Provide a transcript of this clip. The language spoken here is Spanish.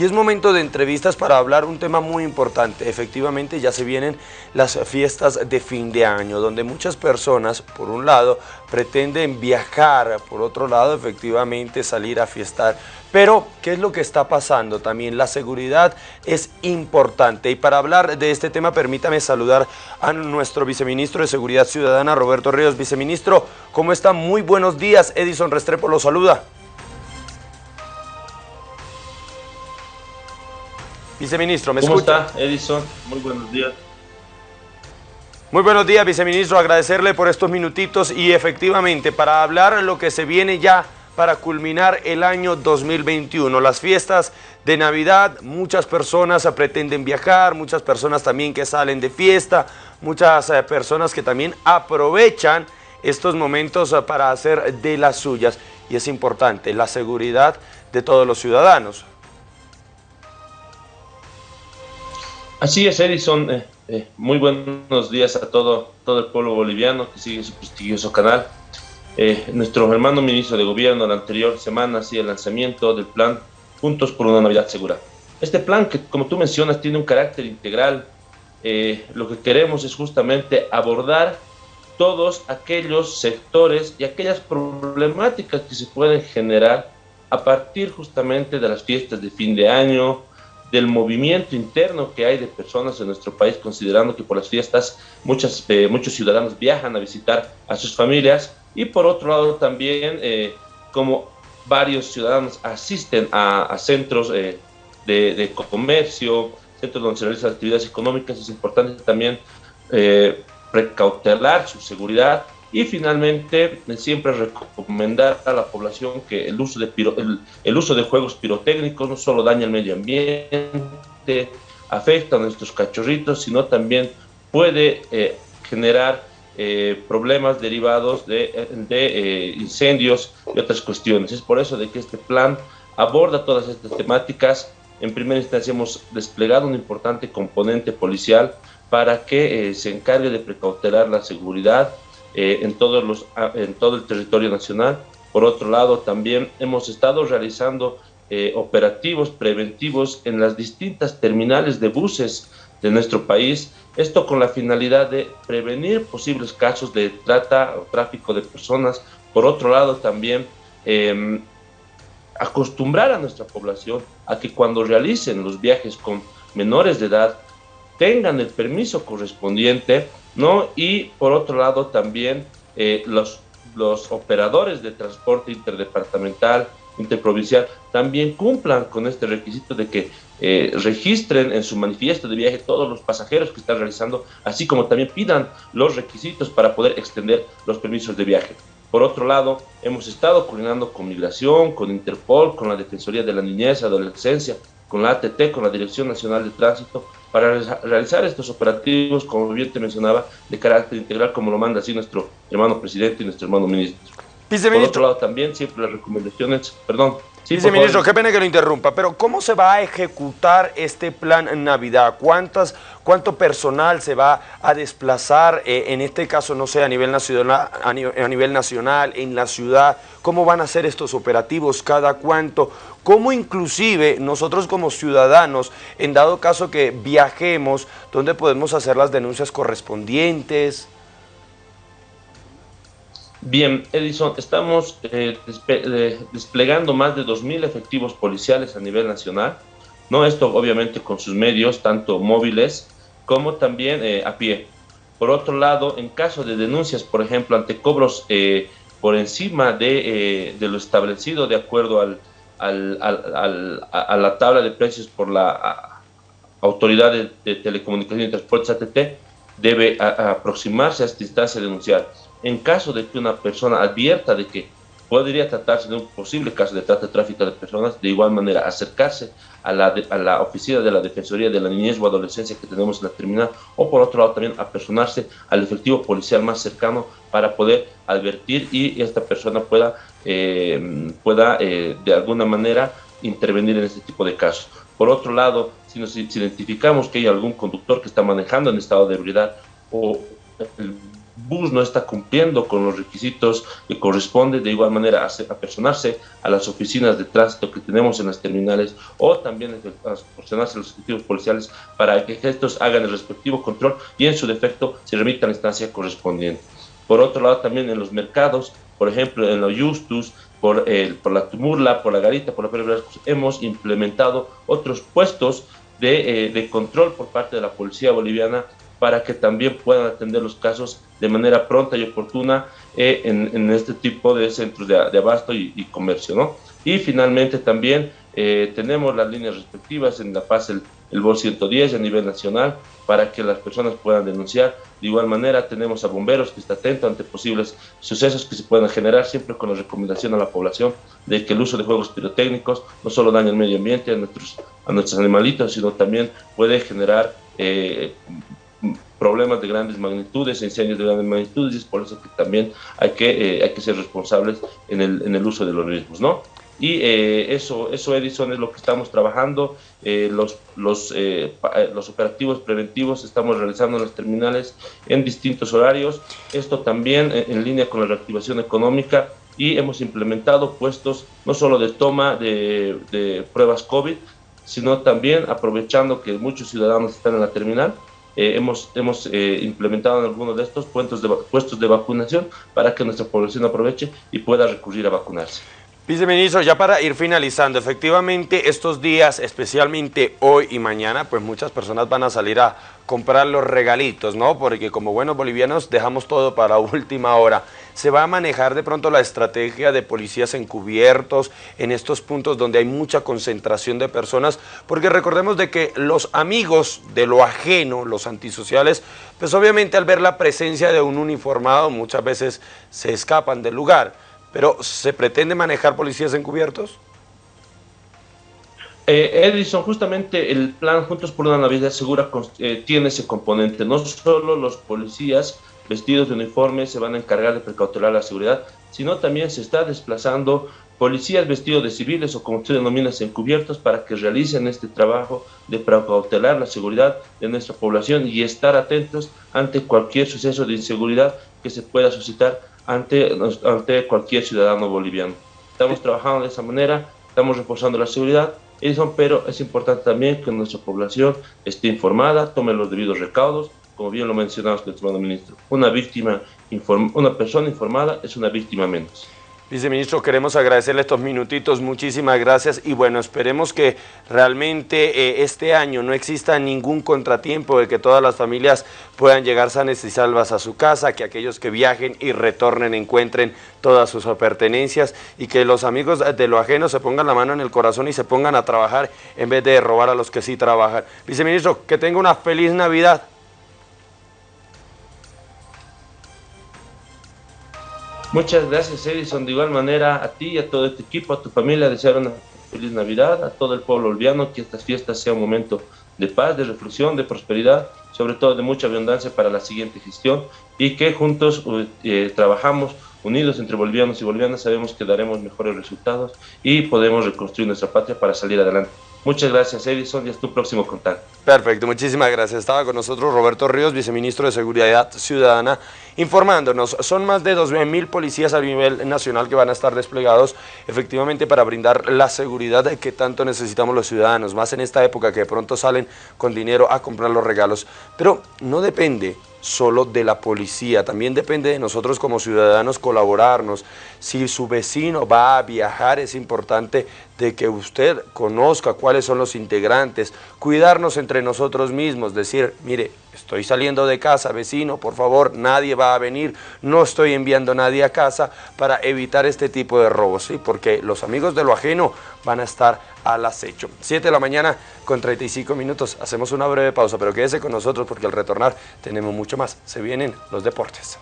y es momento de entrevistas para hablar un tema muy importante. Efectivamente ya se vienen las fiestas de fin de año, donde muchas personas, por un lado, pretenden viajar, por otro lado, efectivamente salir a fiestar. Pero, ¿qué es lo que está pasando? También la seguridad es importante. Y para hablar de este tema, permítame saludar a nuestro viceministro de Seguridad Ciudadana, Roberto Ríos. Viceministro, ¿cómo está? Muy buenos días. Edison Restrepo lo saluda. Viceministro, ¿me ¿Cómo escucha? está, Edison? Muy buenos días. Muy buenos días, viceministro. Agradecerle por estos minutitos y efectivamente para hablar lo que se viene ya para culminar el año 2021. Las fiestas de Navidad, muchas personas pretenden viajar, muchas personas también que salen de fiesta, muchas eh, personas que también aprovechan estos momentos eh, para hacer de las suyas. Y es importante la seguridad de todos los ciudadanos. Así es, Edison. Eh, eh, muy buenos días a todo, todo el pueblo boliviano que sigue su prestigioso canal. Eh, nuestro hermano ministro de Gobierno la anterior semana hacía el lanzamiento del plan Juntos por una Navidad Segura. Este plan que, como tú mencionas, tiene un carácter integral. lo que queremos es justamente abordar todos aquellos sectores y aquellas problemáticas que se pueden generar a partir justamente de las fiestas de fin de año, del movimiento interno que hay de personas en nuestro país, considerando que por las fiestas muchas, eh, muchos ciudadanos viajan a visitar a sus familias. Y por otro lado también eh, como varios ciudadanos asisten a, centros eh, de, comercio, centros donde se realizan actividades económicas, es importante también precautelar su seguridad y finalmente, siempre recomendar a la población que el uso, de el, uso de juegos pirotécnicos no solo daña el medio ambiente, afecta a nuestros cachorritos, sino también puede eh, generar eh, problemas derivados de, eh, incendios y otras cuestiones. Es por eso de que este plan aborda todas estas temáticas. En primera instancia hemos desplegado un importante componente policial para que se encargue de precautelar la seguridad, eh, en, todos los, ah, en todo el territorio nacional. Por otro lado, también hemos estado realizando eh, operativos preventivos en las distintas terminales de buses de nuestro país, esto con la finalidad de prevenir posibles casos de trata o tráfico de personas. Por otro lado, también em, acostumbrar a nuestra población a que cuando realicen los viajes con menores de edad tengan el permiso correspondiente ¿no? Y por otro lado también eh, los, los operadores de transporte interdepartamental, interprovincial, también cumplan con este requisito de que eh, registren en su manifiesto de viaje todos los pasajeros que están realizando, así como también pidan los requisitos para poder extender los permisos de viaje. Por otro lado, hemos estado coordinando con Migración, con Interpol, con la Defensoría de la Niñez, Adolescencia, con la ATT, con la Dirección Nacional de Tránsito, para realizar estos operativos, como bien te mencionaba, de carácter integral, como lo manda así nuestro hermano presidente y nuestro hermano ministro. Por otro lado, también siempre las recomendaciones, perdón, Viceministro, qué pena que lo interrumpa, pero ¿cómo se va a ejecutar este plan Navidad? ¿Cuántas, ¿Cuánto personal se va a desplazar, eh, en este caso, no sé, a nivel, nacional, a, nivel, nacional, en la ciudad? ¿Cómo van a ser estos operativos? ¿Cada cuánto? ¿Cómo inclusive nosotros como ciudadanos, en dado caso que viajemos, dónde podemos hacer las denuncias correspondientes? Bien, Edison, estamos eh, desplegando más de 2.000 efectivos policiales a nivel nacional, ¿no? Esto obviamente con sus medios, tanto móviles como también eh, a pie. Por otro lado, en caso de denuncias, por ejemplo, ante cobros eh, por encima de, lo establecido de acuerdo al, a la tabla de precios por la Autoridad de, Telecomunicaciones y Transportes ATT, debe aproximarse a esta instancia denunciar en caso de que una persona advierta de que podría tratarse de un posible caso de trata de tráfico de personas, de igual manera acercarse a la, a la oficina de la Defensoría de la Niñez o Adolescencia que tenemos en la terminal, o por otro lado también apersonarse al efectivo policial más cercano para poder advertir y esta persona pueda, eh, pueda eh, de alguna manera intervenir en este tipo de casos. Por otro lado, si nos identificamos que hay algún conductor que está manejando en estado de ebriedad o el bus no está cumpliendo con los requisitos que corresponde, de igual manera a personarse a las oficinas de tránsito que tenemos en las terminales o también a proporcionarse a los efectivos policiales para que estos hagan el respectivo control y en su defecto se remita a la instancia correspondiente. Por otro lado, también en los mercados, por ejemplo, en los Justus, por, el, por la Tumurla, por la Garita, por la Pérez hemos implementado otros puestos eh, de control por parte de la policía boliviana para que también puedan atender los casos de manera pronta y oportuna eh, en, en, este tipo de centros de, abasto y, y, comercio. ¿no? Y finalmente también eh, tenemos las líneas respectivas en La Paz, el, el BOL 110 a nivel nacional, para que las personas puedan denunciar. De igual manera tenemos a bomberos que está atento ante posibles sucesos que se puedan generar, siempre con la recomendación a la población de que el uso de juegos pirotécnicos no solo daña el medio ambiente, a nuestros, a nuestros animalitos, sino también puede generar eh, problemas de grandes magnitudes, incendios de grandes magnitudes, y es por eso que también hay que, eh, hay que ser responsables en el, en el uso de los mismos, ¿no? Y eh, eso, eso, Edison, es lo que estamos trabajando. Eh, los, los, eh, eh, los operativos preventivos estamos realizando en las terminales en distintos horarios. Esto también en, en línea con la reactivación económica y hemos implementado puestos no solo de toma de, de pruebas COVID, sino también aprovechando que muchos ciudadanos están en la terminal, eh, hemos, hemos eh, implementado en algunos de estos puestos de, puestos de vacunación para que nuestra población aproveche y pueda recurrir a vacunarse. Viceministro, ya para ir finalizando, efectivamente estos días, especialmente hoy y mañana, pues muchas personas van a salir a comprar los regalitos, ¿no? Porque como buenos bolivianos dejamos todo para última hora. Se va a manejar de pronto la estrategia de policías encubiertos en estos puntos donde hay mucha concentración de personas, porque recordemos de que los amigos de lo ajeno, los antisociales, pues obviamente al ver la presencia de un uniformado muchas veces se escapan del lugar. Pero, ¿se pretende manejar policías encubiertos? Eh, Edison, justamente el plan Juntos por una Navidad Segura eh, tiene ese componente. No solo los policías vestidos de uniforme se van a encargar de precautelar la seguridad, sino también se está desplazando policías vestidos de civiles o como usted denomina encubiertos para que realicen este trabajo de precautelar la seguridad de nuestra población y estar atentos ante cualquier suceso de inseguridad que se pueda suscitar ante, ante cualquier ciudadano boliviano. Estamos trabajando de esa manera, estamos reforzando la seguridad, pero es importante también que nuestra población esté informada, tome los debidos recaudos, como bien lo mencionaba usted, estimado ministro. Una víctima, una persona informada es una víctima menos. Viceministro, queremos agradecerle estos minutitos, muchísimas gracias y bueno, esperemos que realmente eh, este año no exista ningún contratiempo de que todas las familias puedan llegar sanas y salvas a su casa, que aquellos que viajen y retornen encuentren todas sus pertenencias y que los amigos de lo ajeno se pongan la mano en el corazón y se pongan a trabajar en vez de robar a los que sí trabajan. Viceministro, que tenga una feliz Navidad. Muchas gracias, Edison. De igual manera, a ti y a todo este equipo, a tu familia, desear una feliz Navidad, a todo el pueblo olviano, que estas fiestas sea un momento de paz, de reflexión, de prosperidad, sobre todo de mucha abundancia para la siguiente gestión y que juntos eh, trabajamos unidos entre bolivianos y bolivianas, sabemos que daremos mejores resultados y podemos reconstruir nuestra patria para salir adelante. Muchas gracias, Edison, y hasta tu próximo contacto. Perfecto, muchísimas gracias. Estaba con nosotros Roberto Ríos, viceministro de Seguridad Ciudadana, informándonos. Son más de 2.000 policías a nivel nacional que van a estar desplegados efectivamente para brindar la seguridad que tanto necesitamos los ciudadanos, más en esta época que de pronto salen con dinero a comprar los regalos. Pero no depende solo de la policía, también depende de nosotros como ciudadanos colaborarnos. Si su vecino va a viajar, es importante de que usted conozca cuáles son los integrantes, cuidarnos entre nosotros mismos, decir, mire, estoy saliendo de casa, vecino, por favor, nadie va a venir, no estoy enviando a nadie a casa para evitar este tipo de robos, ¿sí? porque los amigos de lo ajeno van a estar al acecho. 7 de la mañana con 35 minutos, hacemos una breve pausa, pero quédese con nosotros porque al retornar tenemos mucho más, se vienen los deportes.